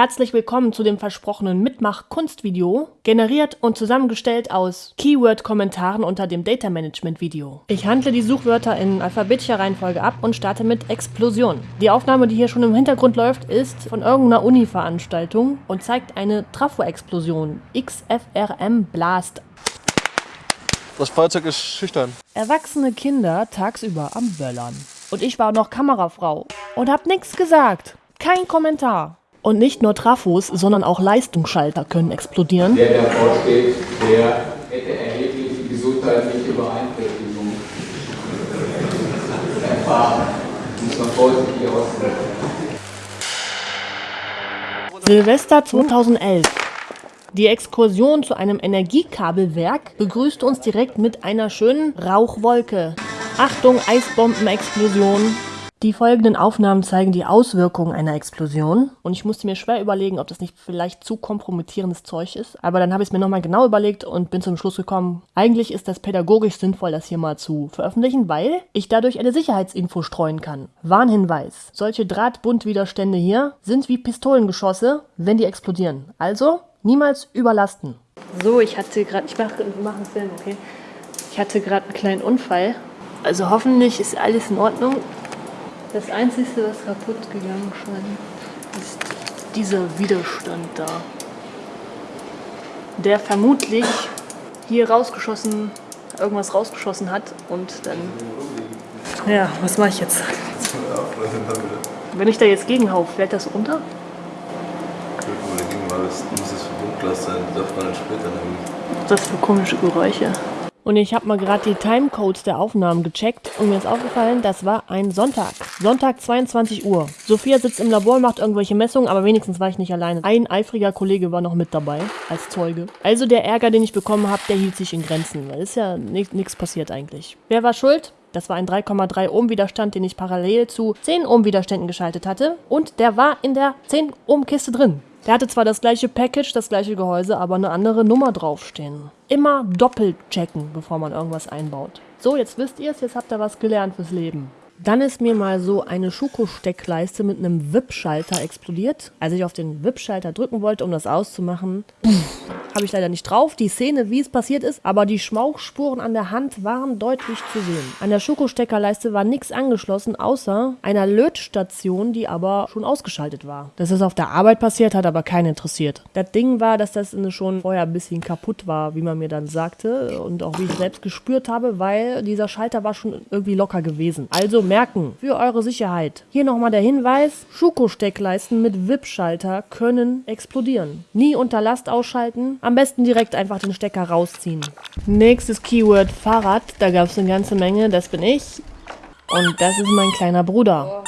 Herzlich willkommen zu dem versprochenen Mitmach-Kunstvideo, generiert und zusammengestellt aus Keyword-Kommentaren unter dem Data Management-Video. Ich handle die Suchwörter in alphabetischer Reihenfolge ab und starte mit Explosion. Die Aufnahme, die hier schon im Hintergrund läuft, ist von irgendeiner Uni-Veranstaltung und zeigt eine Trafo-Explosion, XFRM Blast. Das Feuerzeug ist schüchtern. Erwachsene Kinder tagsüber am Böllern. Und ich war noch Kamerafrau und hab nichts gesagt. Kein Kommentar. Und nicht nur Trafos, sondern auch Leistungsschalter können explodieren. Der davor steht, der hätte erhebliche gesundheitliche Beeinträchtigungen erfahren. Muss man vorsichtig ausdrücken. Silvester 2011. Die Exkursion zu einem Energiekabelwerk begrüßte uns direkt mit einer schönen Rauchwolke. Achtung, Eisbombenexplosion. Die folgenden Aufnahmen zeigen die Auswirkungen einer Explosion und ich musste mir schwer überlegen, ob das nicht vielleicht zu kompromittierendes Zeug ist, aber dann habe ich es mir nochmal genau überlegt und bin zum Schluss gekommen, eigentlich ist das pädagogisch sinnvoll, das hier mal zu veröffentlichen, weil ich dadurch eine Sicherheitsinfo streuen kann. Warnhinweis, solche Drahtbundwiderstände hier sind wie Pistolengeschosse, wenn die explodieren. Also niemals überlasten. So, ich hatte gerade, ich mache mach einen Film, okay? Ich hatte gerade einen kleinen Unfall. Also hoffentlich ist alles in Ordnung. Das Einzige, was kaputt gegangen scheint, ist dieser Widerstand da. Der vermutlich hier rausgeschossen, irgendwas rausgeschossen hat und dann... Ja, was mache ich jetzt? Wenn ich da jetzt gegenhau, fällt das runter? Das muss das Verbundglas sein, das darf man dann später nehmen. Was ist das für komische Geräusche? Und ich habe mal gerade die Timecodes der Aufnahmen gecheckt und mir ist aufgefallen, das war ein Sonntag. Sonntag 22 Uhr. Sophia sitzt im Labor, macht irgendwelche Messungen, aber wenigstens war ich nicht alleine. Ein eifriger Kollege war noch mit dabei, als Zeuge. Also der Ärger, den ich bekommen habe, der hielt sich in Grenzen. Weil ist ja nichts passiert eigentlich. Wer war schuld? Das war ein 3,3 Ohm Widerstand, den ich parallel zu 10 Ohm Widerständen geschaltet hatte. Und der war in der 10 Ohm Kiste drin. Der hatte zwar das gleiche Package, das gleiche Gehäuse, aber eine andere Nummer draufstehen. Immer doppelt checken, bevor man irgendwas einbaut. So, jetzt wisst ihr es, jetzt habt ihr was gelernt fürs Leben. Dann ist mir mal so eine Schuko-Steckleiste mit einem WIP-Schalter explodiert. Als ich auf den WIP-Schalter drücken wollte, um das auszumachen, habe ich leider nicht drauf. Die Szene, wie es passiert ist, aber die Schmauchspuren an der Hand waren deutlich zu sehen. An der Schokosteckerleiste war nichts angeschlossen, außer einer Lötstation, die aber schon ausgeschaltet war. Das ist auf der Arbeit passiert, hat aber keinen interessiert. Das Ding war, dass das schon vorher ein bisschen kaputt war, wie man mir dann sagte und auch wie ich selbst gespürt habe, weil dieser Schalter war schon irgendwie locker gewesen. Also merken, für eure Sicherheit. Hier nochmal der Hinweis, Schuko-Steckleisten mit WIP-Schalter können explodieren. Nie unter Last ausschalten, am besten direkt einfach den Stecker rausziehen. Nächstes Keyword Fahrrad. Da gab es eine ganze Menge. Das bin ich. Und das ist mein kleiner Bruder.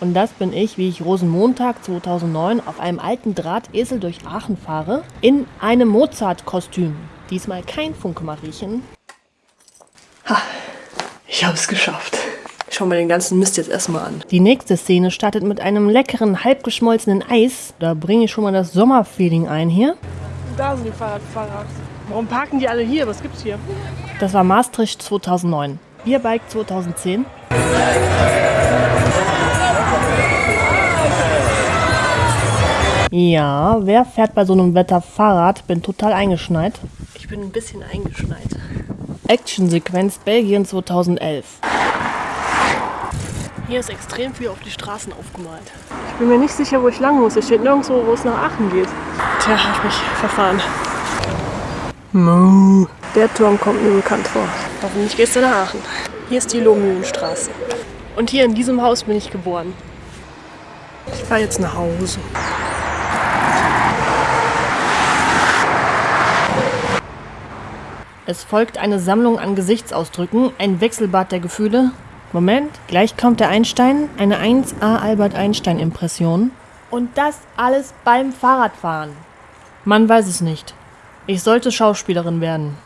Und das bin ich, wie ich Rosenmontag 2009 auf einem alten Drahtesel durch Aachen fahre, in einem Mozart-Kostüm. Diesmal kein Funke-Mariechen. Ha, ich habe es geschafft. Schau mir den ganzen Mist jetzt erstmal an. Die nächste Szene startet mit einem leckeren, halbgeschmolzenen Eis. Da bringe ich schon mal das Sommerfeeling ein hier. Da sind die Fahrradfahrer. Warum parken die alle hier? Was gibt's hier? Das war Maastricht 2009. Bierbike 2010. Ja, wer fährt bei so einem Wetter Fahrrad? Bin total eingeschneit. Ich bin ein bisschen eingeschneit. Actionsequenz Belgien 2011. Hier ist extrem viel auf die Straßen aufgemalt. Ich bin mir nicht sicher, wo ich lang muss. Es steht nirgendwo, wo es nach Aachen geht. Tja, habe ich mich verfahren. Mo. Der Turm kommt mir bekannt vor. Hoffentlich gehst du nach Aachen. Hier ist die Lohmühlenstraße. Und hier in diesem Haus bin ich geboren. Ich fahre jetzt nach Hause. Es folgt eine Sammlung an Gesichtsausdrücken, ein Wechselbad der Gefühle, Moment, gleich kommt der Einstein, eine 1A Albert Einstein Impression. Und das alles beim Fahrradfahren. Man weiß es nicht. Ich sollte Schauspielerin werden.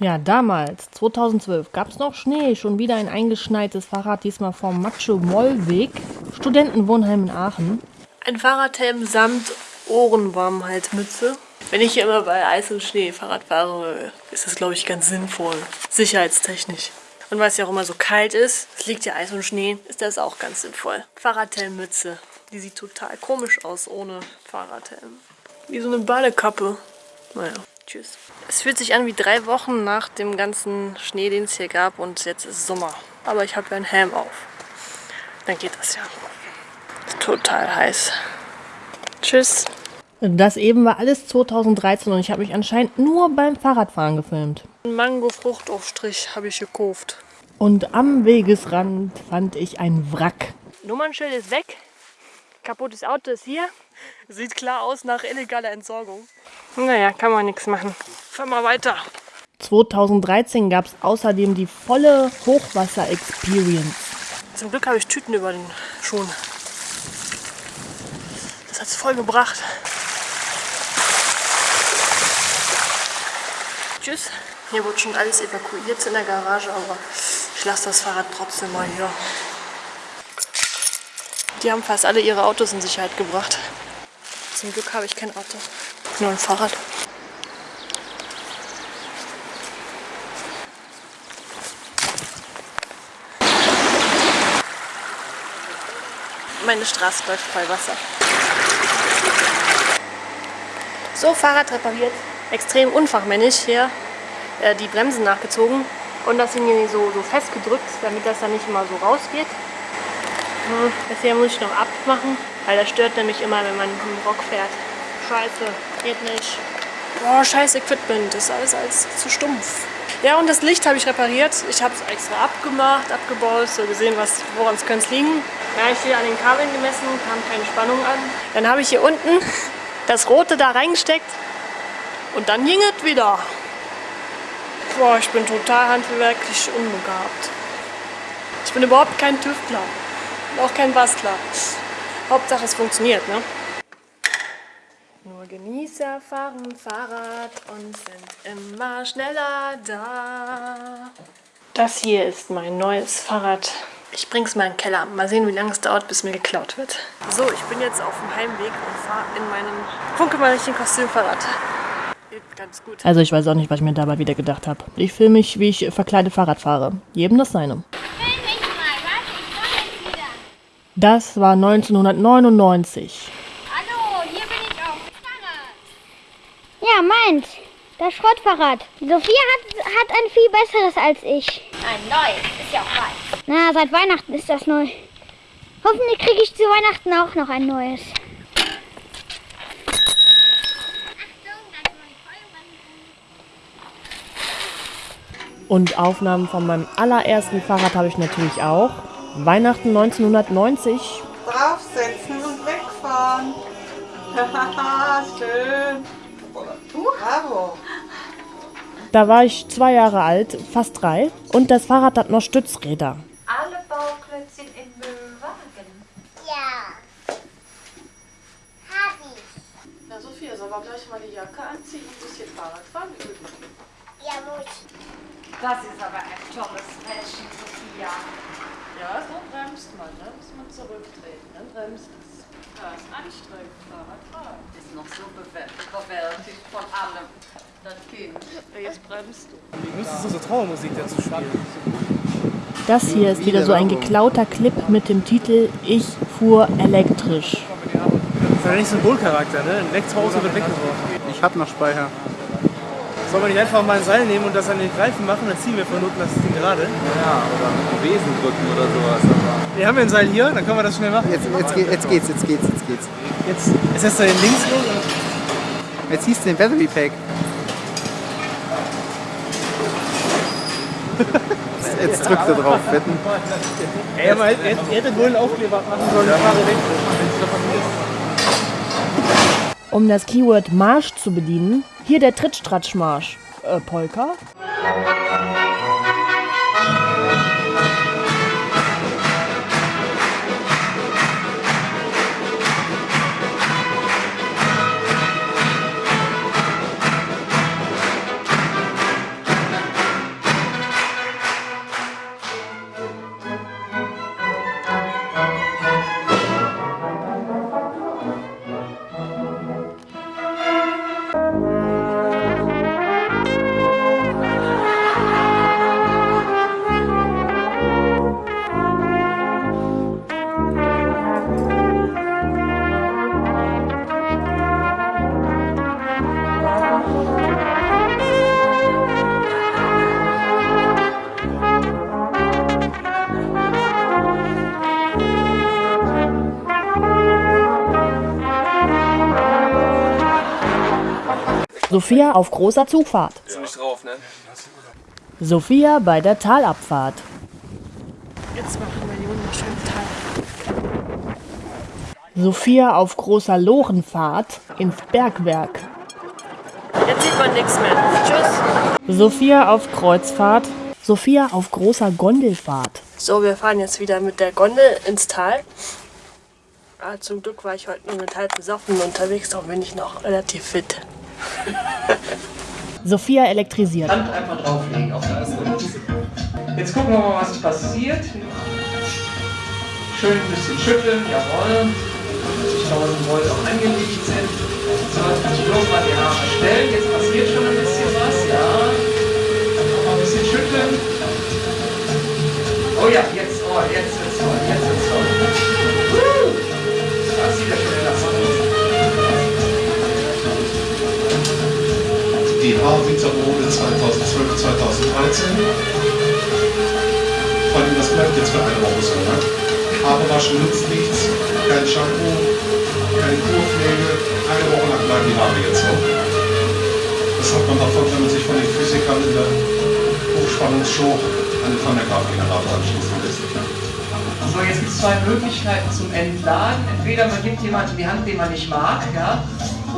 Ja, damals, 2012, gab es noch Schnee, schon wieder ein eingeschneites Fahrrad, diesmal vom Macho-Moll-Weg, Studentenwohnheim in Aachen. Ein Fahrradhelm samt Ohrenwarmhaltmütze. Wenn ich hier immer bei Eis und Schnee Fahrrad fahre, ist das, glaube ich, ganz sinnvoll. Sicherheitstechnisch. Und weil es ja auch immer so kalt ist, es liegt ja Eis und Schnee, ist das auch ganz sinnvoll. Fahrradhelmmütze. Die sieht total komisch aus ohne Fahrradhelm. Wie so eine Badekappe. Naja, tschüss. Es fühlt sich an wie drei Wochen nach dem ganzen Schnee, den es hier gab und jetzt ist Sommer. Aber ich habe ja einen Helm auf. Dann geht das ja. Ist total heiß. Tschüss. Das eben war alles 2013 und ich habe mich anscheinend nur beim Fahrradfahren gefilmt. Mango-Fruchtaufstrich habe ich gekauft. Und am Wegesrand fand ich ein Wrack. Nummernschild ist weg. Kaputtes Auto ist hier. Sieht klar aus nach illegaler Entsorgung. Naja, kann man nichts machen. Fahren wir weiter. 2013 gab es außerdem die volle Hochwasser-Experience. Zum Glück habe ich Tüten über den Schuhen. Das hat es voll gebracht. Tschüss. Hier wurde schon alles evakuiert in der Garage, aber ich lasse das Fahrrad trotzdem mal hier. Die haben fast alle ihre Autos in Sicherheit gebracht. Zum Glück habe ich kein Auto, nur ein Fahrrad. Meine Straße läuft voll Wasser. So, Fahrrad repariert. Extrem unfachmännisch hier äh, die Bremsen nachgezogen und das sind hier so, so festgedrückt, damit das dann nicht immer so rausgeht. Hm, das hier muss ich noch abmachen, weil das stört nämlich immer, wenn man im Rock fährt. Scheiße, geht nicht. Boah, scheiß Equipment, das ist alles, alles zu stumpf. Ja, und das Licht habe ich repariert. Ich habe es extra abgemacht, abgebaut, so gesehen, woran es könnte liegen. Ja, ich hier an den Kabeln gemessen, kam keine Spannung an. Dann habe ich hier unten das Rote da reingesteckt und dann ging es wieder. Boah, ich bin total handwerklich unbegabt. Ich bin überhaupt kein Tüftler. Und auch kein Bastler. Hauptsache es funktioniert, ne? Nur Genießer fahren Fahrrad und sind immer schneller da. Das hier ist mein neues Fahrrad. Ich bring's mal in den Keller. Mal sehen, wie lange es dauert, bis mir geklaut wird. So, ich bin jetzt auf dem Heimweg und fahre in meinem funkelmännlichen Kostümfahrrad. Ganz gut. Also ich weiß auch nicht, was ich mir dabei wieder gedacht habe. Ich filme mich, wie ich verkleidet Fahrrad fahre. Jedem das seine. Das war 1999. Hallo, hier bin ich auch. Fahrrad. Ja, meins. Das Schrottfahrrad. Sophia hat, hat ein viel besseres als ich. Ein neues, ist ja auch weiß. Na, seit Weihnachten ist das neu. Hoffentlich kriege ich zu Weihnachten auch noch ein neues. Und Aufnahmen von meinem allerersten Fahrrad habe ich natürlich auch. Weihnachten 1990. Draufsetzen und wegfahren. Schön. Bravo. Da war ich zwei Jahre alt, fast drei. Und das Fahrrad hat noch Stützräder. Alle Bauklötzchen im Müllwagen. Ja. Hab ich. Na Sophia, soll wir gleich mal die Jacke anziehen und ein bisschen Fahrrad fahren üben? Ja, muss. Das ist aber ein tolles Mädchen, Sophia. Ja, so bremst man, ne? Muss man zurücktreten, dann bremst es. Ja, ist anstrengend, Fahrradfahren. Ist noch so überwältigt von allem, das Kind. Jetzt bremst du. Wie müsstest du so Trauermusik dazu spielen? Das hier ist wieder so ein geklauter Clip mit dem Titel Ich fuhr elektrisch. Das ist ja nicht Symbolcharakter, ne? Ein Elektroauto wird weggeworfen. Ich hab noch Speicher. Soll man nicht einfach mal ein Seil nehmen und das an den Greifen machen, dann ziehen wir von unten das Ding gerade. Ja, oder mit dem Besen drücken oder sowas. Aber Wir haben ja ein Seil hier, dann können wir das schnell machen. Jetzt, jetzt, geht, jetzt geht's, jetzt geht's, jetzt geht's. Jetzt, jetzt lässt er den links los. und- Jetzt du den Battery Pack. Jetzt- drückt er drauf, wetten. Ey, aber er hätte- er hätte wohl einen Aufkleber machen sollen, ich fahre weg. Um das Keyword Marsch zu bedienen, hier der Trittstratschmarsch. Äh, Polka? Sophia auf großer Zugfahrt. Nicht drauf, ne? Sophia bei der Talabfahrt. Jetzt machen wir die wunderschönen Tal. Sophia auf großer Lorenfahrt ins Bergwerk. Jetzt sieht man nichts mehr. Tschüss. Sophia auf Kreuzfahrt. Sophia auf großer Gondelfahrt. So, wir fahren jetzt wieder mit der Gondel ins Tal. Ah, zum Glück war ich heute nur mit halb besoffen unterwegs, darum bin ich noch relativ fit. Sophia elektrisiert. Hand einfach drauflegen auf das. Jetzt gucken wir mal, was passiert. Schön ein bisschen schütteln, jawohl. 50.000 Volt auch angelegt sind. So, jetzt muss ich bloß mal die Haare stellen. Jetzt passiert schon ein bisschen was, ja. Mal ein bisschen schütteln. Oh ja, jetzt, oh, jetzt wird's toll, jetzt wird's Die Haarwintermode 2012, 2013. Vor allem, das bleibt jetzt für eine Woche so, ne? Haare waschen nützt nichts, kein Shampoo, keine Kurpflege. Eine Woche lang bleiben die Haare jetzt so. Das hat man davon, wenn man sich von den Physikern in der Hochspannungsshow einen Van-der-Graaf-Generator anschließen lässt. So, jetzt gibt es zwei Möglichkeiten zum Entladen. Entweder man gibt jemanden die Hand, den man nicht mag, ja,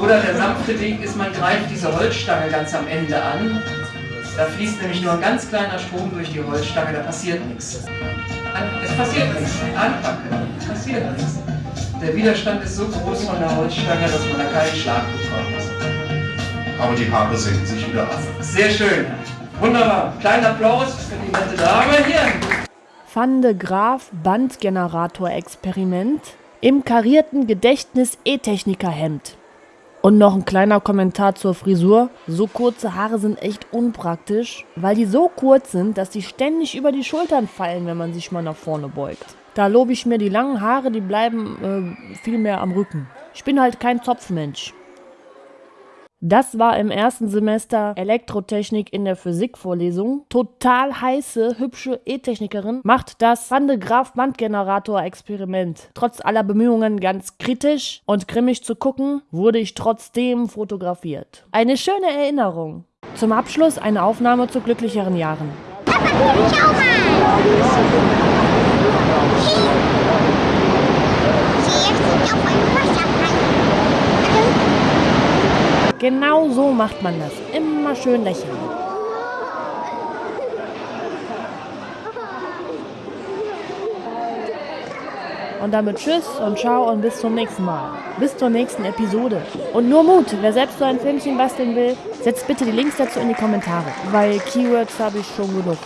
oder der sanfte Weg ist, man greift diese Holzstange ganz am Ende an. Da fließt nämlich nur ein ganz kleiner Strom durch die Holzstange, da passiert nichts. Es passiert nichts. Anpacken, es passiert nichts. Der Widerstand ist so groß von der Holzstange, dass man da keinen Schlag bekommt. Aber die Haare senken sich wieder ab. Sehr schön. Wunderbar. Kleinen Applaus für die nette Dame hier. Van de Graaf Bandgenerator-Experiment im karierten Gedächtnis-E-Techniker-Hemd. Und noch ein kleiner Kommentar zur Frisur. So kurze Haare sind echt unpraktisch, weil die so kurz sind, dass die ständig über die Schultern fallen, wenn man sich mal nach vorne beugt. Da lobe ich mir die langen Haare, die bleiben äh, viel mehr am Rücken. Ich bin halt kein Zopfmensch. Das war im ersten Semester Elektrotechnik in der Physikvorlesung. Total heiße, hübsche E-Technikerin macht das Van de Graaf Bandgenerator-Experiment. Trotz aller Bemühungen ganz kritisch und grimmig zu gucken, wurde ich trotzdem fotografiert. Eine schöne Erinnerung. Zum Abschluss eine Aufnahme zu glücklicheren Jahren. Schau mal. Sie ist auf einem Wasserfall. Genau so macht man das. Immer schön lächeln. Und damit Tschüss und Ciao und bis zum nächsten Mal. Bis zur nächsten Episode. Und nur Mut, wer selbst so ein Filmchen basteln will, setzt bitte die Links dazu in die Kommentare, weil Keywords habe ich schon genug.